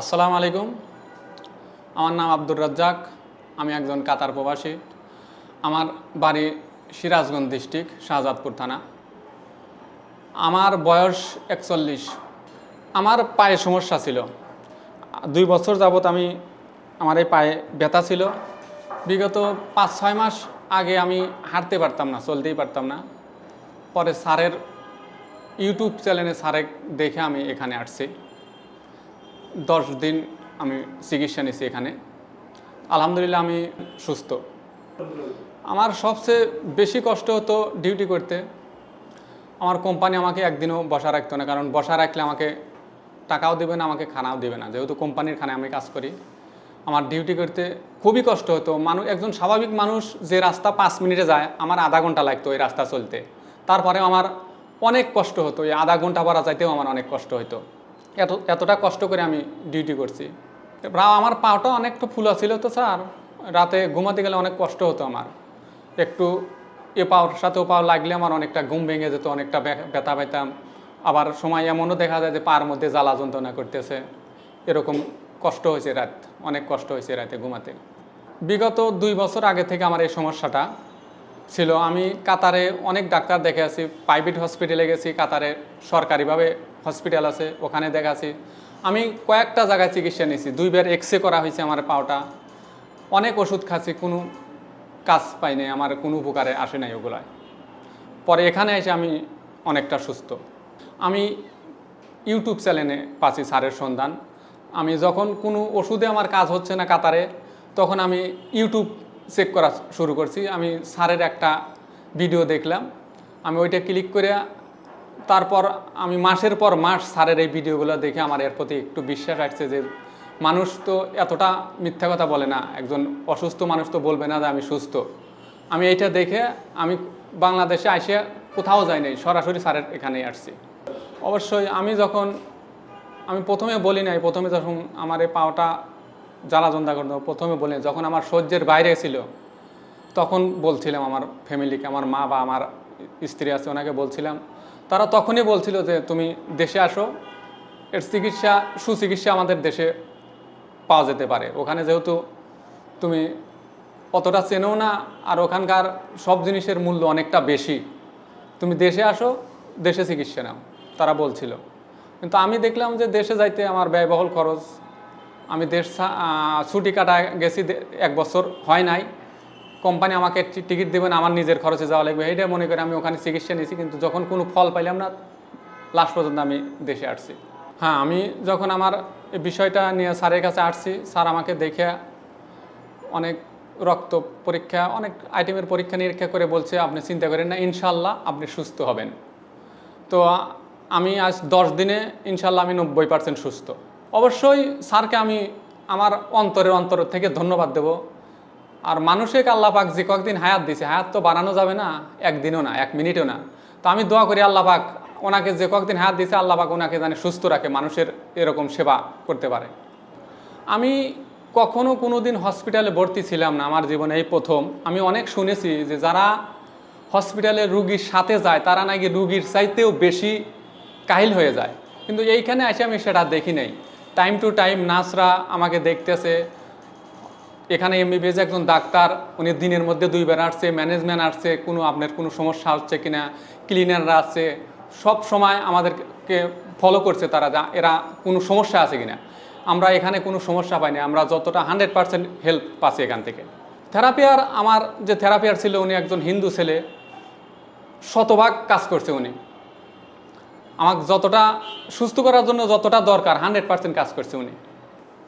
আসসালামু আলাইকুম। আমার নাম আব্দুর রাজ্জাক, আমি একজন কাতার প্রবাসী। আমার বাড়ি সিরাজগঞ্জ ডিস্ট্রিক্ট, শাহজাদপুর থানা। আমার বয়স একচল্লিশ। আমার পায়ে সমস্যা ছিল। দুই বছর যাবত আমি, আমার এই পায়ে ব্যথা ছিল। বিগত পাঁচ, ছয় মাস আগে আমি হাঁটতে পারতাম না, চলতেই পারতাম না। পরে স্যারের ইউটিউব চ্যানেলে স্যারে দেখে আমি এখানে আসছি। দশ দিন আমি চিকিৎসা নিছি এখানে। আলহামদুলিল্লাহ আমি সুস্থ। আমার সবচেয়ে বেশি কষ্ট হতো ডিউটি করতে। আমার কোম্পানি আমাকে একদিনও বসা রাখতো না, কারণ বসা রাখলে আমাকে টাকাও দেবে না, আমাকে খানাও দেবে না। যেহেতু কোম্পানির খানে আমি কাজ করি, আমার ডিউটি করতে খুবই কষ্ট হতো। মানুষ একজন স্বাভাবিক মানুষ যে রাস্তা পাঁচ মিনিটে যায়, আমার আধা ঘণ্টা লাগতো ওই রাস্তা চলতে। তারপরে আমার অনেক কষ্ট হতো, এই আধা ঘণ্টা পরা যাইতেও আমার অনেক কষ্ট হতো এত, এতটা কষ্ট করে আমি ডিউটি করছি। আমার পাওটা অনেকটা ফুলা ছিল তো স্যার। রাতে ঘুমাতে গেলে অনেক কষ্ট হতো আমার। একটু এ পাওয়ার সাথে ও পাও লাগলে আমার অনেকটা ঘুম ভেঙে যেত, অনেকটা ব্যা- ব্যথা পেতাম আবার সময় এমনও দেখা যায় যে পার মধ্যে জ্বালা যন্ত্রণা করতেছে। এরকম কষ্ট হয়েছে রাত, অনেক কষ্ট হয়েছে রাতে ঘুমাতে। বিগত দুই বছর আগে থেকে আমার এই সমস্যাটা ছিল। আমি কাতারে অনেক ডাক্তার দেখে আছি প্রাইভেট হসপিটালে গেছি, কাতারে সরকারিভাবে হসপিটাল আছে, ওখানে দেখাছি আমি কয়েকটা জায়গায় চিকিৎসা নিয়েছি। দুইবার এক্স করা হয়েছে আমার পাওটা। অনেক ওষুধ খাচ্ছি, কোনো কাজ পাইনি আমার কোনো উপকারে আসে নাই ওগুলায়। পরে এখানে এসে আমি অনেকটা সুস্থ। আমি ইউটিউব চ্যানেলে পাচ্ছি স্যারের সন্ধান। আমি যখন কোনো ওষুধে আমার কাজ হচ্ছে না কাতারে, তখন আমি ইউটিউব চেক করা শুরু করছি। আমি স্যারের একটা ভিডিও দেখলাম। আমি ওইটা ক্লিক করে তারপর আমি মাসের পর মাস স্যারের এই ভিডিওগুলো দেখে আমার এর প্রতি একটু বিশ্বাস আসছে যে মানুষ তো এতটা মিথ্যা কথা বলে না, একজন অসুস্থ মানুষ তো বলবে না যে আমি সুস্থ আমি এইটা দেখে আমি বাংলাদেশে আসে কোথাও যাই নাই, সরাসরি স্যারের এখানেই আসছি অবশ্যই আমি যখন, আমি প্রথমে বলি নাই, প্রথমে যখন আমার এই পাওটা জ্বালা যন্ত্রণা করতো, প্রথমে বলি। যখন আমার সহ্যের বাইরে ছিল, তখন বলছিলাম আমার ফ্যামিলিকে আমার মা বা আমার স্ত্রী আছে, ওনাকে বলছিলাম তারা তখনই বলছিল যে তুমি দেশে আসো, এর চিকিৎসা, সুচিকিৎসা আমাদের দেশে পাওয়া যেতে পারে। ওখানে যেহেতু তুমি অতটা চেনেও না, আর ওখানকার সব জিনিসের মূল্য অনেকটা বেশি। তুমি দেশে আসো, দেশে চিকিৎসা নাও, তারা বলছিল। কিন্তু আমি দেখলাম যে দেশে যাইতে আমার ব্যয়বহুল খরচ। আমি দেশ ছুটি কাটা গেছি এক বছর, হয় নাই। কোম্পানি আমাকে টিকিট দেবেন আমার নিজের খরচে যাওয়া লাগবে। এটা মনে করে আমি ওখানে চিকিৎসা নিয়েছি, কিন্তু যখন কোনো ফল পাইলাম না, লাস্ট পর্যন্ত আমি দেশে আসছি। হ্যাঁ আমি যখন আমার বিষয়টা নিয়ে স্যারের কাছে আসছি, স্যার আমাকে দেখে অনেক রক্ত পরীক্ষা, অনেক আইটেমের পরীক্ষা নিরীক্ষা করে বলছে, আপনি চিন্তা করেন না ইনশাল্লাহ আপনি সুস্থ হবেন। তো আমি আজ দশ দিনে ইনশাল্লাহ আমি নব্বই পার্সেন্ট সুস্থ। অবশ্যই স্যারকে আমি আমার অন্তরের অন্তর থেকে ধন্যবাদ দেব। আর আল্লাহ পাক যে কয়েকদিন হায়াত দিছে, হায়াত তো বানানো যাবে না, একদিনও না, এক মিনিটও না। তো আমি দোয়া করি পাক ওনাকে যে কয়েকদিন হায়াত দিছে পাক ওনাকে জানে সুস্থ রাখে, মানুষের এরকম সেবা করতে পারে। আমি কখনো কোনো দিন হসপিটালে ভর্তি ছিলাম না, আমার জীবনে এই প্রথম। আমি অনেক শুনেছি যে যারা হসপিটালে রুগীর সাথে যায়, তারা নাকি রুগীর চাইতেও বেশি কাহিল হয়ে যায়। কিন্তু এইখানে এসে আমি সেটা দেখি নাই। টাইম টু টাইম নার্সরা আমাকে দেখতেছে এখানে এমবিবিএস একজন ডাক্তার, উনি দিনের মধ্যে দুইবার আসছে ম্যানেজমেন্ট আসছে, কোনো আপনার কোনো সমস্যা হচ্ছে কিনা ক্লিনাররা আছে, সব সময় আমাদেরকে ফলো করছে তারা যা, এরা কোনো সমস্যা আছে কিনা। আমরা এখানে কোনো সমস্যা পাইনি আমরা যতটা হান্ড্রেড পার্সেন্ট হেল্প পাচ্ছি এখান থেকে। থেরাপিয়ার আমার যে থেরাপিয়ার ছিল, উনি একজন হিন্দু ছেলে, শতভাগ কাজ করছে উনি। আমাকে যতটা সুস্থ করার জন্য যতটা দরকার হান্ড্রেড পার্সেন্ট কাজ করছে উনি।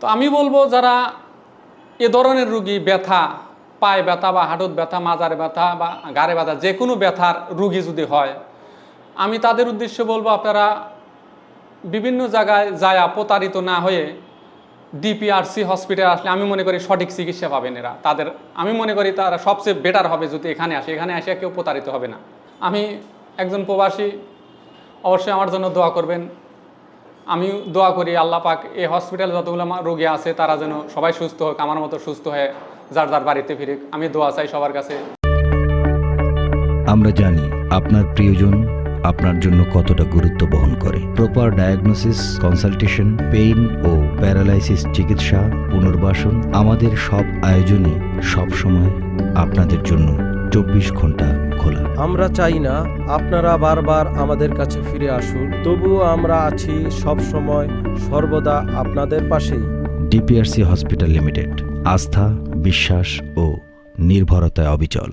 তো আমি বলব, যারা এ ধরনের রুগী ব্যথা, পায়ে ব্যথা বা হাঁটুর ব্যথা, মাজারে ব্যথা বা গাড়ে ব্যথা, যে কোনো ব্যথার রুগী যদি হয়, আমি তাদের উদ্দেশ্যে বলব আপনারা বিভিন্ন জায়গায় যায় প্রতারিত না হয়ে ডিপিআরসি হসপিটাল আসলে আমি মনে করি সঠিক চিকিৎসা পাবেন এরা। তাদের, আমি মনে করি তারা সবচেয়ে বেটার হবে যদি এখানে আসে। এখানে আসে কেউ প্রতারিত হবে না। আমি একজন প্রবাসী, অবশ্যই আমার জন্য দোয়া করবেন। আমি দোয়া করি আল্লাহ পাক এই হসপিটালে যতগুলো রোগী আছে, তারা যেন সবাই সুস্থ হোক, আমার মতো সুস্থ হয়ে যার যার বাড়িতে ফিরে আমি দোয়া চাই সবার কাছে। আমরা জানি আপনার প্রিয়জন আপনার জন্য কতটা গুরুত্ব বহন করে। প্রপার ডায়াগনোসিস কনসালটেশন পেইন ও প্যারালাইসিস চিকিৎসা, পুনর্বাসন আমাদের সব আয়োজনই সবসময় আপনাদের জন্য চব্বিশ ঘণ্টা খোলা। আমরা চাই না আপনারা বারবার আমাদের কাছে ফিরে আসুন তবুও আমরা আছি সব সময় সর্বদা আপনাদের পাশে ডিপিআরসি হসপিটাল লিমিটেড আস্থা বিশ্বাস ও নির্ভরতায় অবিচল।